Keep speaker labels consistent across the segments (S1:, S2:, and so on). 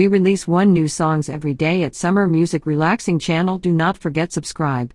S1: We release one new songs every day at Summer Music Relaxing channel. Do not forget subscribe.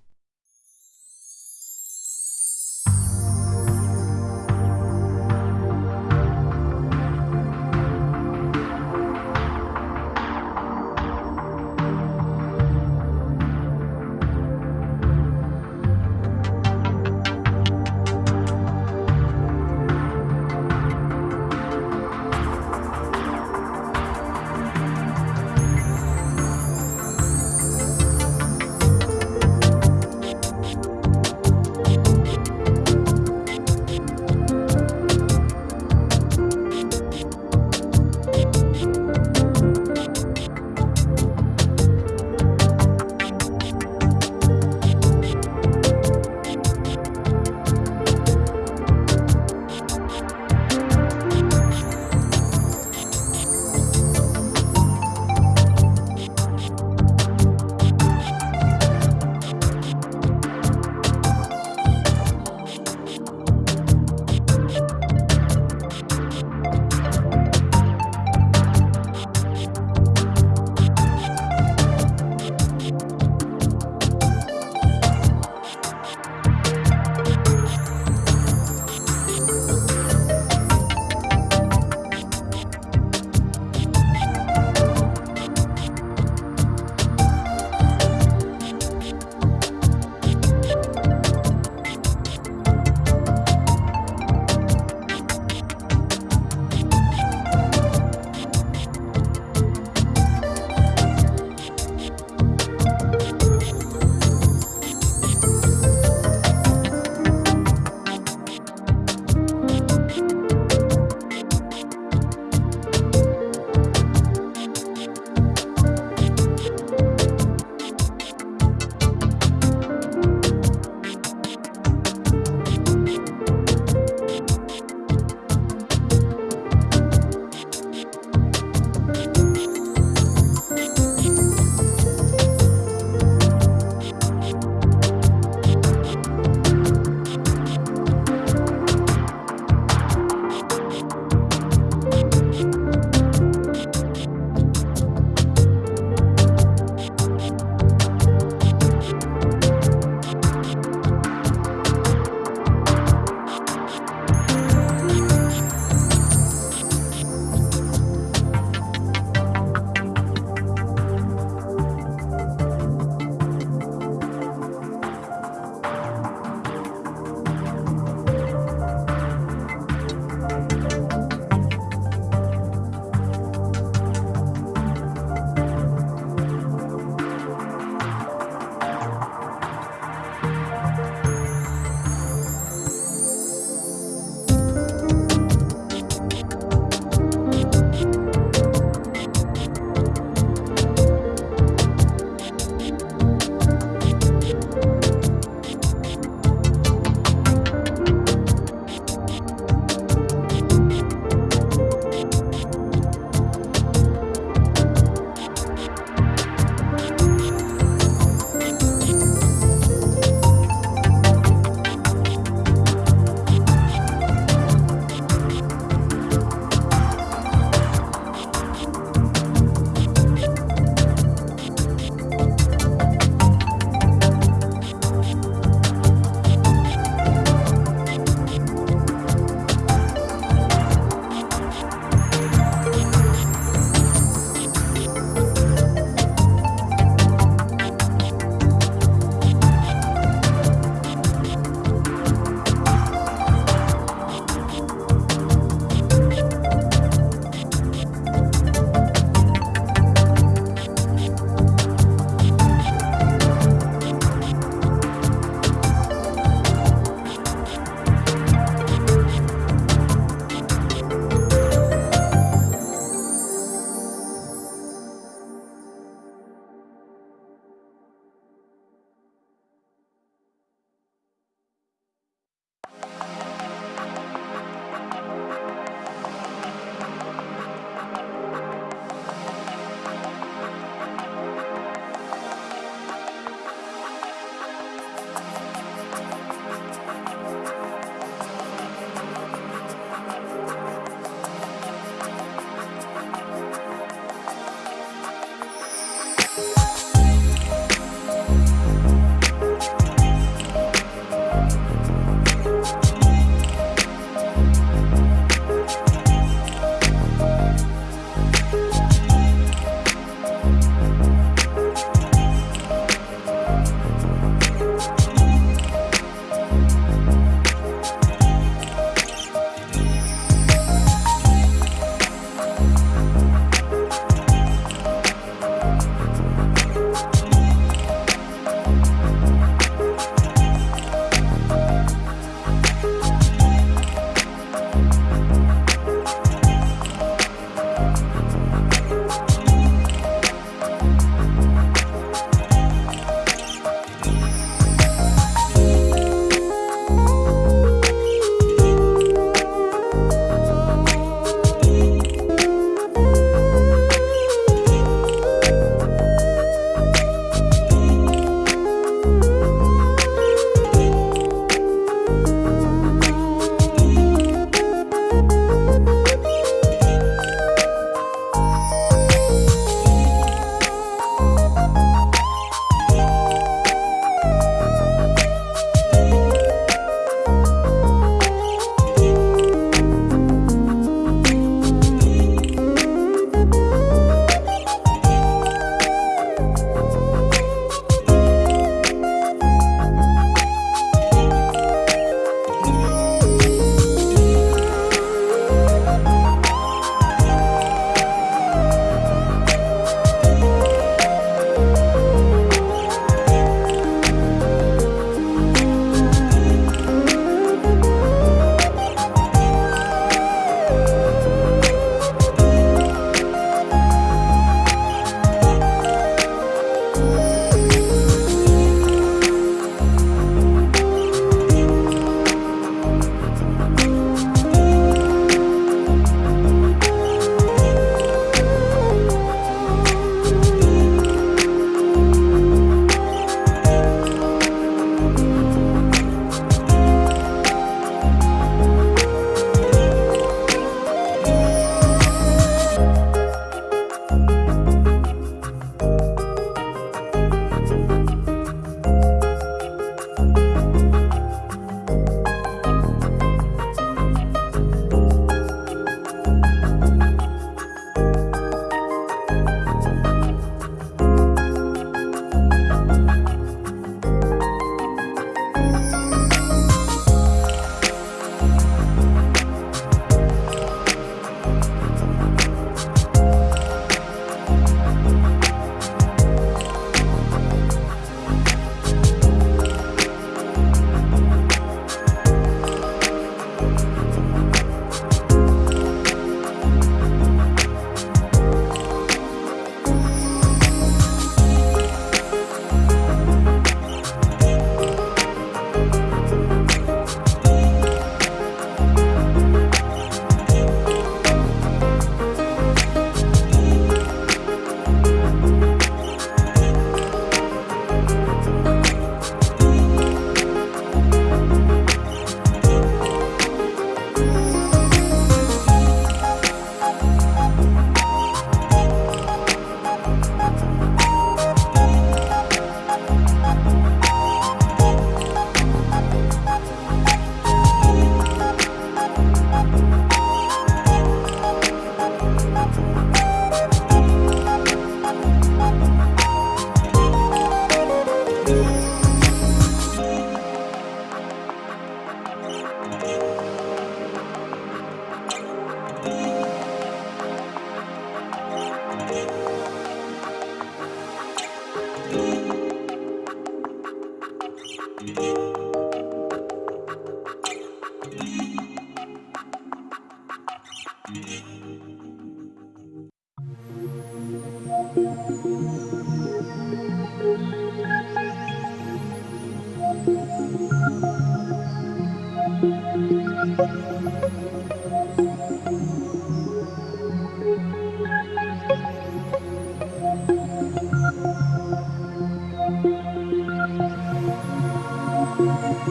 S2: Thank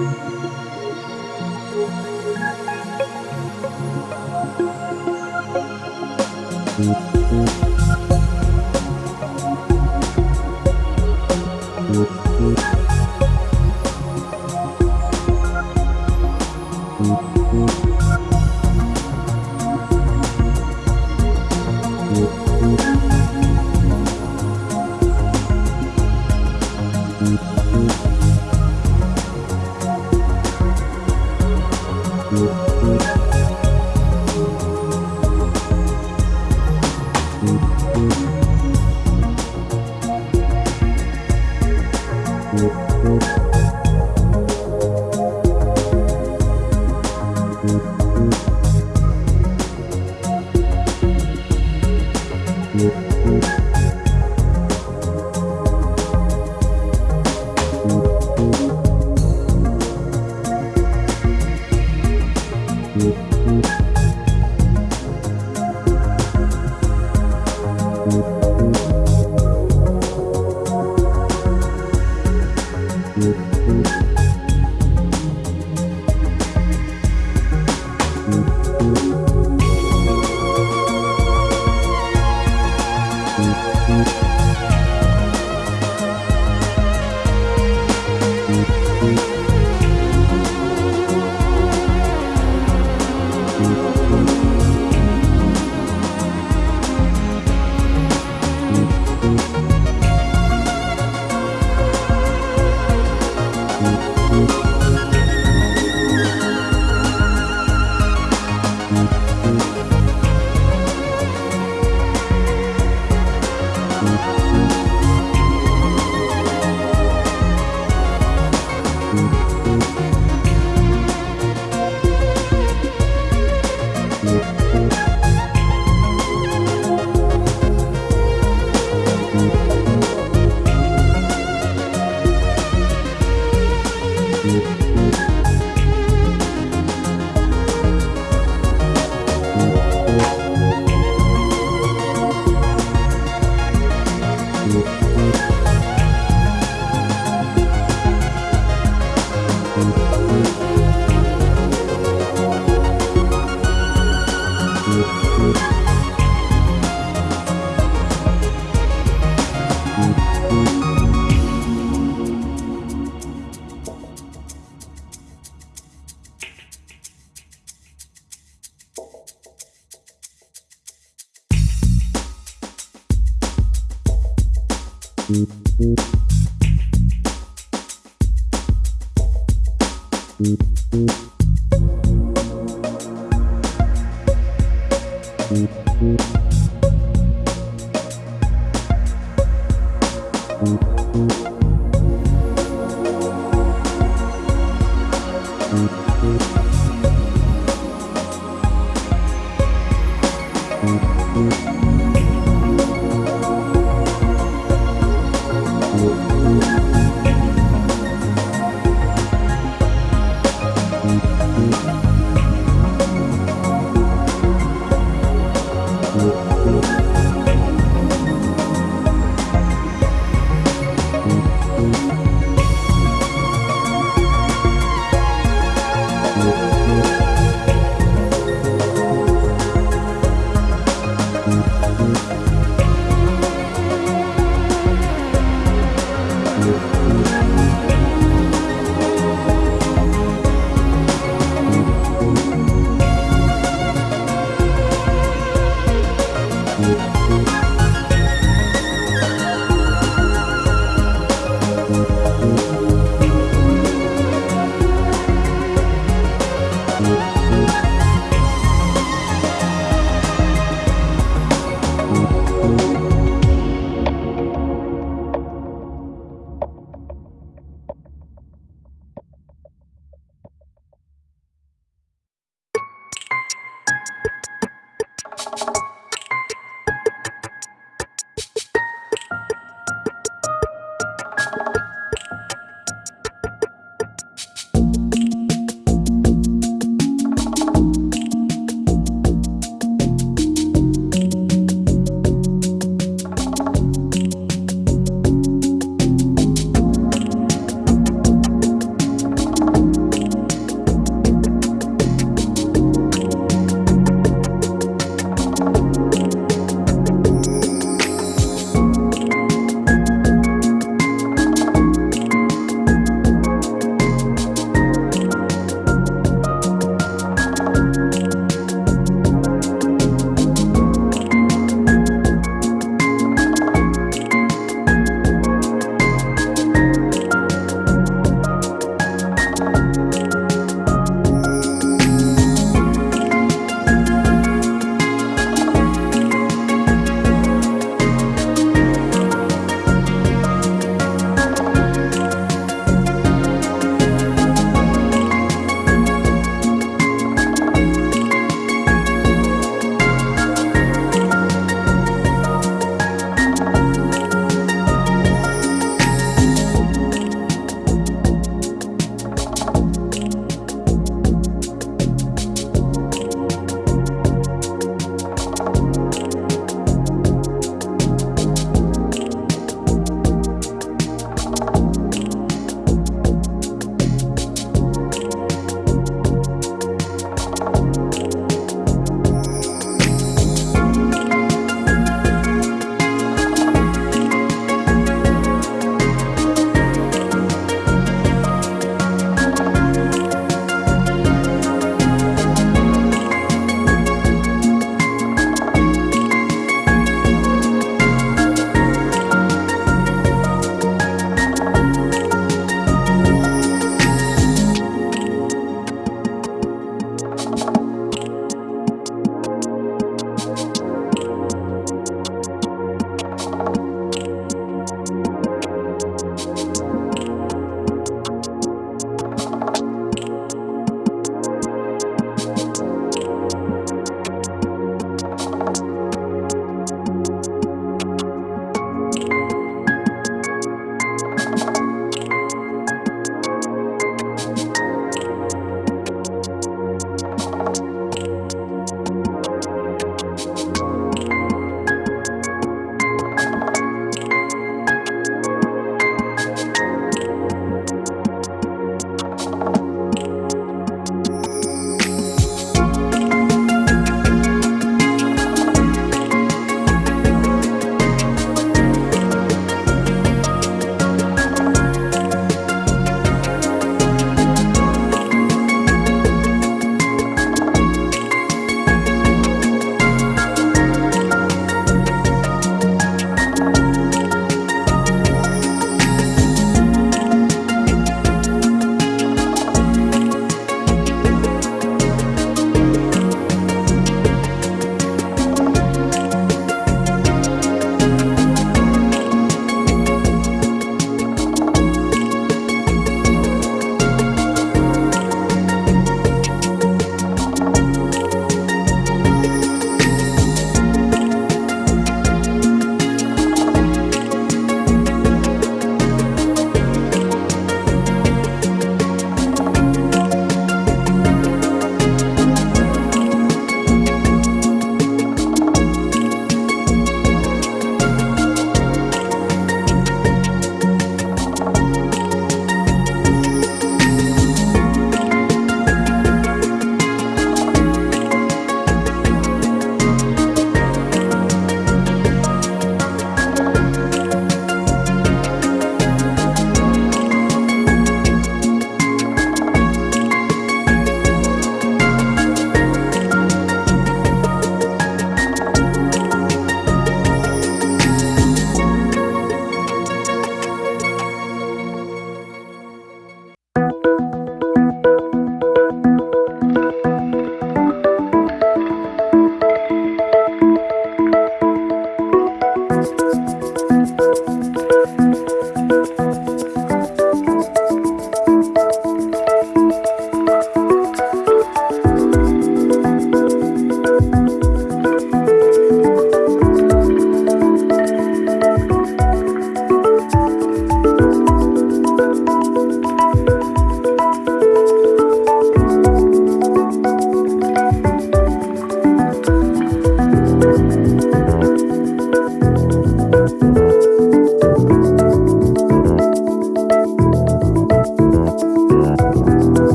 S2: you.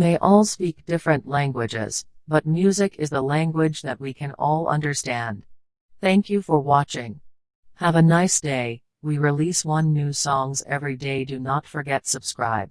S2: May all speak different languages, but music is the language that we can all understand. Thank you for watching. Have a nice day. We release one new songs every day. Do not forget subscribe.